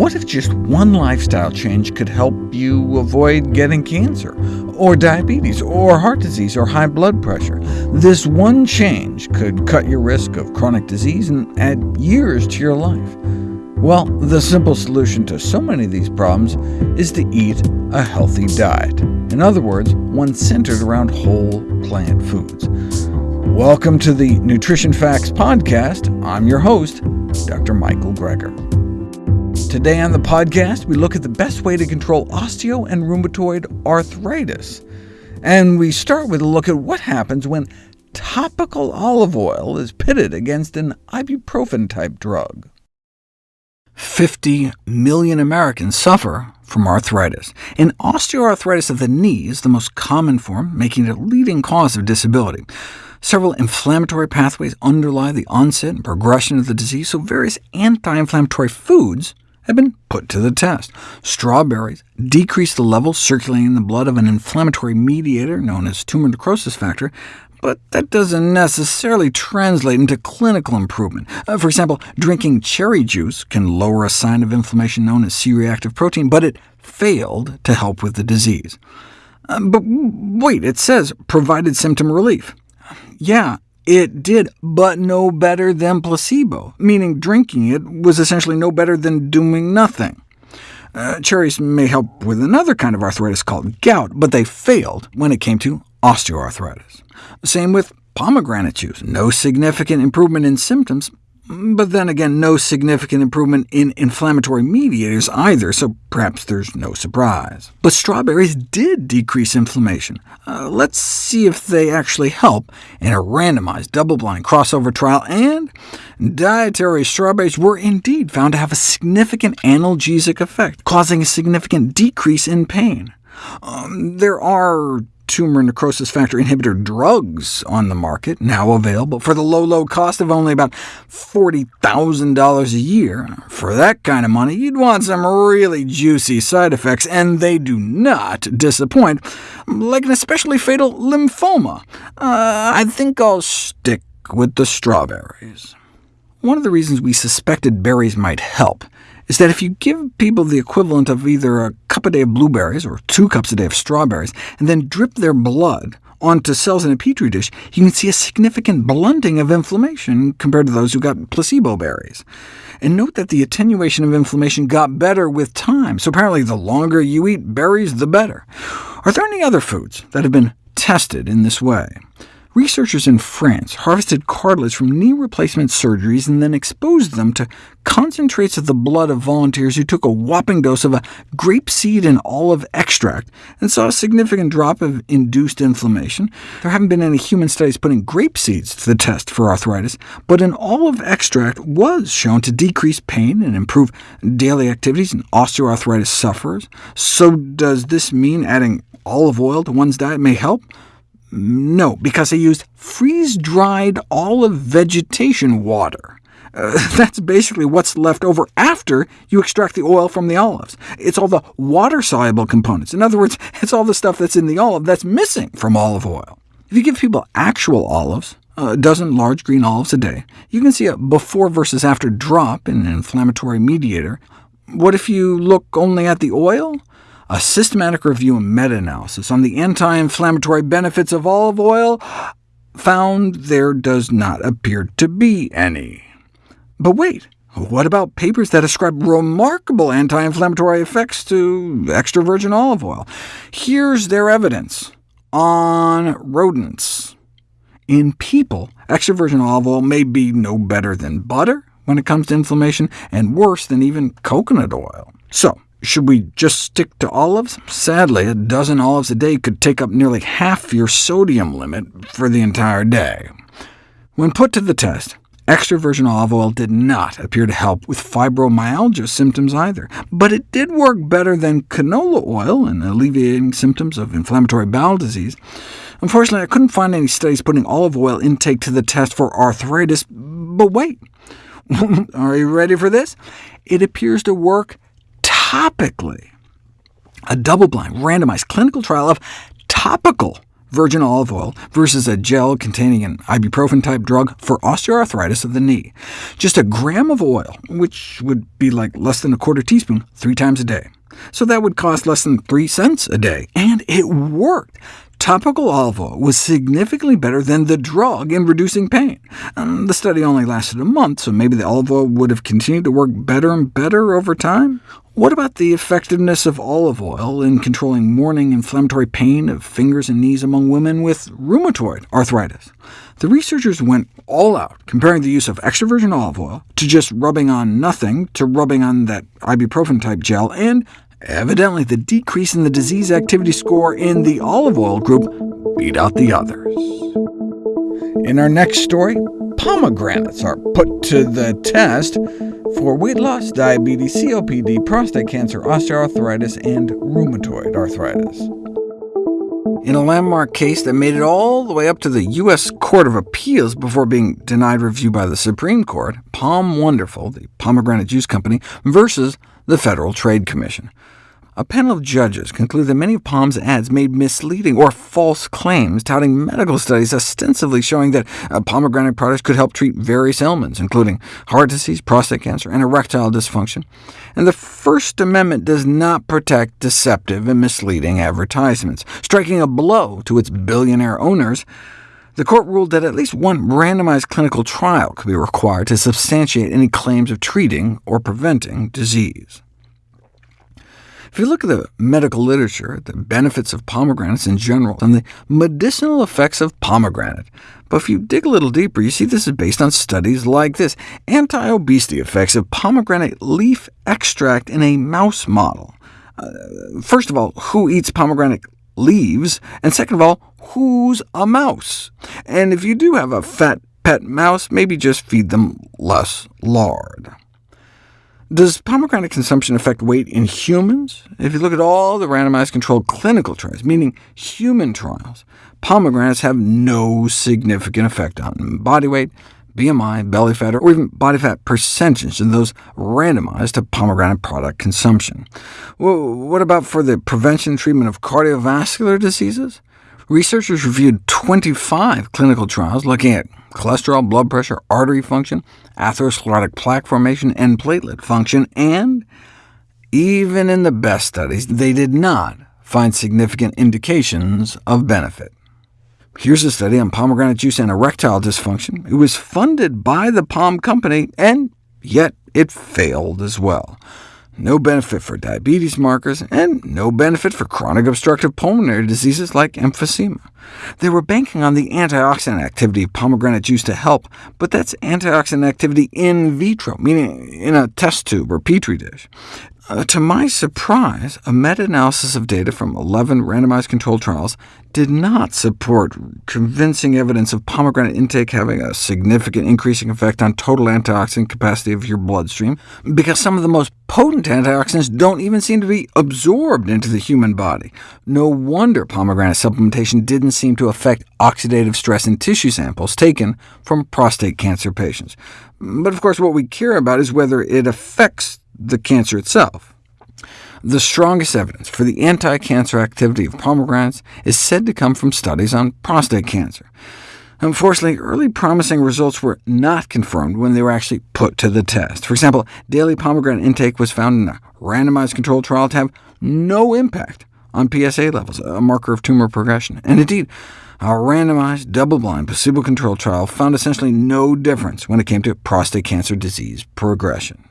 What if just one lifestyle change could help you avoid getting cancer, or diabetes, or heart disease, or high blood pressure? This one change could cut your risk of chronic disease and add years to your life. Well, the simple solution to so many of these problems is to eat a healthy diet. In other words, one centered around whole plant foods. Welcome to the Nutrition Facts Podcast. I'm your host, Dr. Michael Greger. Today on the podcast, we look at the best way to control osteo and rheumatoid arthritis. And we start with a look at what happens when topical olive oil is pitted against an ibuprofen-type drug. 50 million Americans suffer from arthritis, and osteoarthritis of the knee is the most common form, making it a leading cause of disability. Several inflammatory pathways underlie the onset and progression of the disease, so various anti-inflammatory foods have been put to the test. Strawberries decrease the levels circulating in the blood of an inflammatory mediator known as tumor necrosis factor, but that doesn't necessarily translate into clinical improvement. Uh, for example, drinking cherry juice can lower a sign of inflammation known as C-reactive protein, but it failed to help with the disease. Uh, but wait, it says provided symptom relief. Yeah, it did, but no better than placebo, meaning drinking it was essentially no better than doing nothing. Uh, cherries may help with another kind of arthritis called gout, but they failed when it came to osteoarthritis. Same with pomegranate juice, no significant improvement in symptoms, but then again, no significant improvement in inflammatory mediators either, so perhaps there's no surprise. But strawberries did decrease inflammation. Uh, let's see if they actually help in a randomized, double-blind crossover trial, and dietary strawberries were indeed found to have a significant analgesic effect, causing a significant decrease in pain. Um, there are tumor necrosis factor inhibitor drugs on the market, now available for the low, low cost of only about $40,000 a year. For that kind of money, you'd want some really juicy side effects, and they do not disappoint, like an especially fatal lymphoma. Uh, I think I'll stick with the strawberries. One of the reasons we suspected berries might help is that if you give people the equivalent of either a cup a day of blueberries or two cups a day of strawberries, and then drip their blood onto cells in a petri dish, you can see a significant blunting of inflammation compared to those who got placebo berries. And note that the attenuation of inflammation got better with time, so apparently the longer you eat berries, the better. Are there any other foods that have been tested in this way? Researchers in France harvested cartilage from knee replacement surgeries and then exposed them to concentrates of the blood of volunteers who took a whopping dose of a grapeseed and olive extract, and saw a significant drop of induced inflammation. There haven't been any human studies putting grape seeds to the test for arthritis, but an olive extract was shown to decrease pain and improve daily activities in osteoarthritis sufferers. So does this mean adding olive oil to one's diet may help? No, because they used freeze-dried olive vegetation water. Uh, that's basically what's left over after you extract the oil from the olives. It's all the water-soluble components. In other words, it's all the stuff that's in the olive that's missing from olive oil. If you give people actual olives, a dozen large green olives a day, you can see a before versus after drop in an inflammatory mediator. What if you look only at the oil? A systematic review and meta-analysis on the anti-inflammatory benefits of olive oil found there does not appear to be any. But wait, what about papers that ascribe remarkable anti-inflammatory effects to extra virgin olive oil? Here's their evidence on rodents. In people, extra virgin olive oil may be no better than butter when it comes to inflammation, and worse than even coconut oil. So, should we just stick to olives? Sadly, a dozen olives a day could take up nearly half your sodium limit for the entire day. When put to the test, extra virgin olive oil did not appear to help with fibromyalgia symptoms either, but it did work better than canola oil in alleviating symptoms of inflammatory bowel disease. Unfortunately, I couldn't find any studies putting olive oil intake to the test for arthritis, but wait. Are you ready for this? It appears to work topically. A double-blind, randomized clinical trial of topical virgin olive oil versus a gel containing an ibuprofen-type drug for osteoarthritis of the knee. Just a gram of oil, which would be like less than a quarter teaspoon, three times a day. So that would cost less than 3 cents a day, and it worked. Topical olive oil was significantly better than the drug in reducing pain. Um, the study only lasted a month, so maybe the olive oil would have continued to work better and better over time? What about the effectiveness of olive oil in controlling morning inflammatory pain of fingers and knees among women with rheumatoid arthritis? The researchers went all out, comparing the use of extra virgin olive oil to just rubbing on nothing to rubbing on that ibuprofen-type gel, and Evidently, the decrease in the disease activity score in the olive oil group beat out the others. In our next story, pomegranates are put to the test for weight loss, diabetes, COPD, prostate cancer, osteoarthritis, and rheumatoid arthritis. In a landmark case that made it all the way up to the U.S. Court of Appeals before being denied review by the Supreme Court, POM Wonderful, the pomegranate juice company, versus the Federal Trade Commission. A panel of judges concluded that many of POM's ads made misleading or false claims, touting medical studies ostensibly showing that uh, pomegranate products could help treat various ailments, including heart disease, prostate cancer, and erectile dysfunction. And the First Amendment does not protect deceptive and misleading advertisements, striking a blow to its billionaire owners. The court ruled that at least one randomized clinical trial could be required to substantiate any claims of treating or preventing disease. If you look at the medical literature, the benefits of pomegranates in general, and the medicinal effects of pomegranate, but if you dig a little deeper, you see this is based on studies like this, anti-obesity effects of pomegranate leaf extract in a mouse model. Uh, first of all, who eats pomegranate leaves? And second of all, who's a mouse? And if you do have a fat pet mouse, maybe just feed them less lard. Does pomegranate consumption affect weight in humans? If you look at all the randomized controlled clinical trials, meaning human trials, pomegranates have no significant effect on body weight, BMI, belly fat, or even body fat percentage in those randomized to pomegranate product consumption. Well, what about for the prevention and treatment of cardiovascular diseases? Researchers reviewed 25 clinical trials looking at cholesterol, blood pressure, artery function, atherosclerotic plaque formation, and platelet function, and even in the best studies, they did not find significant indications of benefit. Here's a study on pomegranate juice and erectile dysfunction. It was funded by the POM company, and yet it failed as well no benefit for diabetes markers, and no benefit for chronic obstructive pulmonary diseases like emphysema. They were banking on the antioxidant activity of pomegranate juice to help, but that's antioxidant activity in vitro, meaning in a test tube or petri dish. Uh, to my surprise, a meta-analysis of data from 11 randomized controlled trials did not support convincing evidence of pomegranate intake having a significant increasing effect on total antioxidant capacity of your bloodstream, because some of the most potent antioxidants don't even seem to be absorbed into the human body. No wonder pomegranate supplementation didn't seem to affect oxidative stress in tissue samples taken from prostate cancer patients. But of course, what we care about is whether it affects the cancer itself. The strongest evidence for the anti-cancer activity of pomegranates is said to come from studies on prostate cancer. Unfortunately, early promising results were not confirmed when they were actually put to the test. For example, daily pomegranate intake was found in a randomized controlled trial to have no impact on PSA levels, a marker of tumor progression. And indeed, our randomized, double-blind, placebo-controlled trial found essentially no difference when it came to prostate cancer disease progression.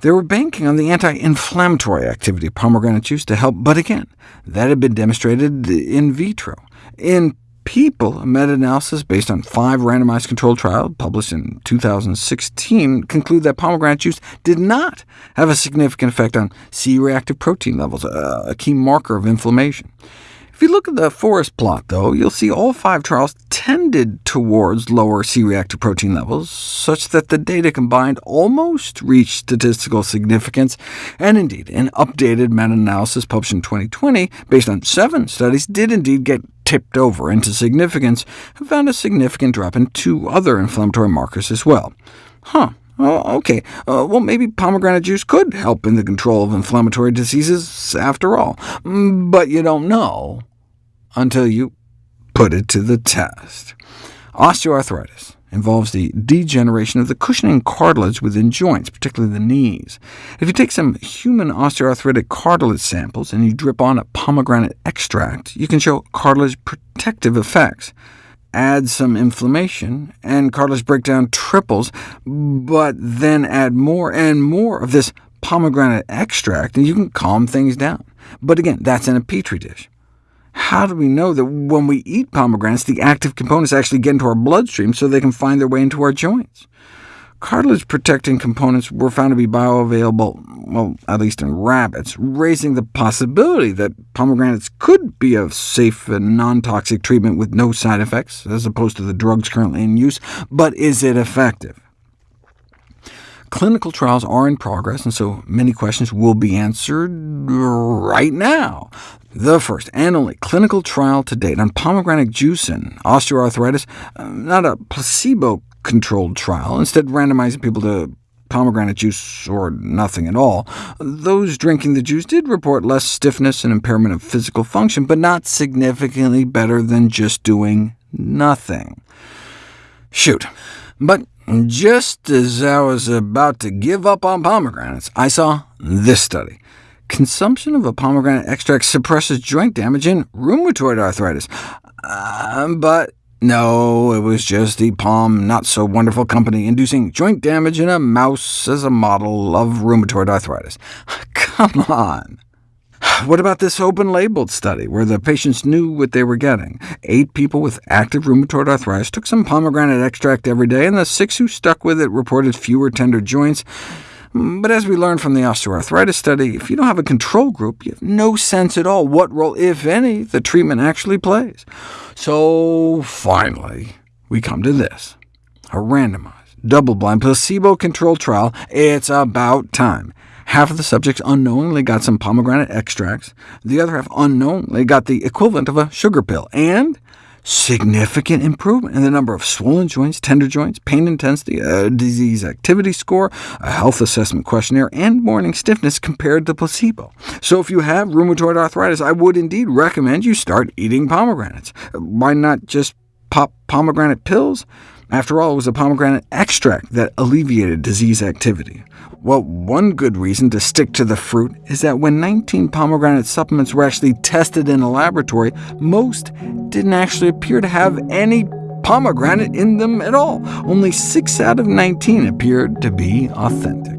They were banking on the anti-inflammatory activity of pomegranate juice to help, but again, that had been demonstrated in vitro. In people, a meta-analysis based on five randomized controlled trials published in 2016 concluded that pomegranate juice did not have a significant effect on C-reactive protein levels, a key marker of inflammation. If you look at the forest plot, though, you'll see all five trials tended towards lower C-reactive protein levels, such that the data combined almost reached statistical significance, and indeed, an updated meta-analysis published in 2020, based on seven studies, did indeed get tipped over into significance, and found a significant drop in two other inflammatory markers as well. Huh, Oh, OK. Uh, well, maybe pomegranate juice could help in the control of inflammatory diseases after all. Mm, but you don't know until you put it to the test. Osteoarthritis involves the degeneration of the cushioning cartilage within joints, particularly the knees. If you take some human osteoarthritic cartilage samples and you drip on a pomegranate extract, you can show cartilage protective effects. Add some inflammation, and cartilage breakdown triples, but then add more and more of this pomegranate extract, and you can calm things down. But again, that's in a petri dish. How do we know that when we eat pomegranates, the active components actually get into our bloodstream so they can find their way into our joints? Cartilage-protecting components were found to be bioavailable, well, at least in rabbits, raising the possibility that pomegranates could be a safe and non-toxic treatment with no side effects, as opposed to the drugs currently in use. But is it effective? Clinical trials are in progress, and so many questions will be answered right now. The first and only clinical trial to date on pomegranate juice and osteoarthritis, uh, not a placebo-controlled trial, instead randomizing people to pomegranate juice or nothing at all. Those drinking the juice did report less stiffness and impairment of physical function, but not significantly better than just doing nothing. Shoot. But just as I was about to give up on pomegranates, I saw this study. Consumption of a pomegranate extract suppresses joint damage in rheumatoid arthritis. Uh, but no, it was just the POM not-so-wonderful company inducing joint damage in a mouse as a model of rheumatoid arthritis. Come on! What about this open-labeled study, where the patients knew what they were getting? Eight people with active rheumatoid arthritis took some pomegranate extract every day, and the six who stuck with it reported fewer tender joints. Mm, but as we learned from the osteoarthritis study, if you don't have a control group, you have no sense at all what role, if any, the treatment actually plays. So finally, we come to this. A randomized, double-blind, placebo-controlled trial. It's about time. Half of the subjects unknowingly got some pomegranate extracts, the other half unknowingly got the equivalent of a sugar pill, and significant improvement in the number of swollen joints, tender joints, pain intensity, disease activity score, a health assessment questionnaire, and morning stiffness compared to placebo. So if you have rheumatoid arthritis, I would indeed recommend you start eating pomegranates. Why not just pop pomegranate pills? After all, it was a pomegranate extract that alleviated disease activity. Well, one good reason to stick to the fruit is that when 19 pomegranate supplements were actually tested in a laboratory, most didn't actually appear to have any pomegranate in them at all. Only 6 out of 19 appeared to be authentic.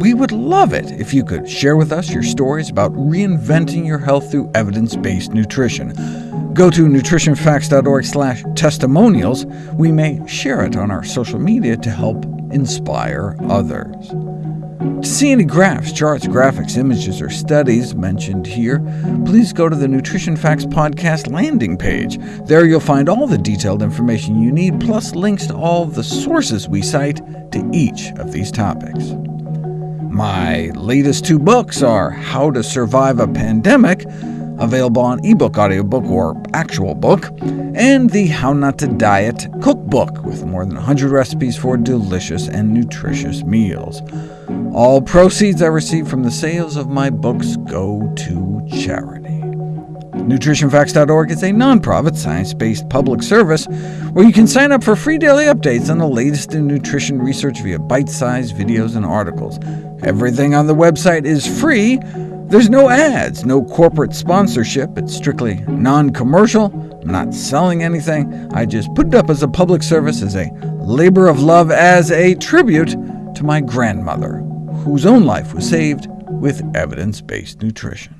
We would love it if you could share with us your stories about reinventing your health through evidence-based nutrition. Go to nutritionfacts.org slash testimonials. We may share it on our social media to help inspire others. To see any graphs, charts, graphics, images, or studies mentioned here, please go to the Nutrition Facts Podcast landing page. There you'll find all the detailed information you need, plus links to all the sources we cite to each of these topics. My latest two books are How to Survive a Pandemic, available on ebook, audiobook, or actual book, and the How Not to Diet cookbook, with more than 100 recipes for delicious and nutritious meals. All proceeds I receive from the sales of my books go to charity. NutritionFacts.org is a nonprofit, science-based public service where you can sign up for free daily updates on the latest in nutrition research via bite-sized videos and articles. Everything on the website is free, there's no ads, no corporate sponsorship. It's strictly non-commercial. I'm not selling anything. I just put it up as a public service, as a labor of love, as a tribute to my grandmother, whose own life was saved with evidence-based nutrition.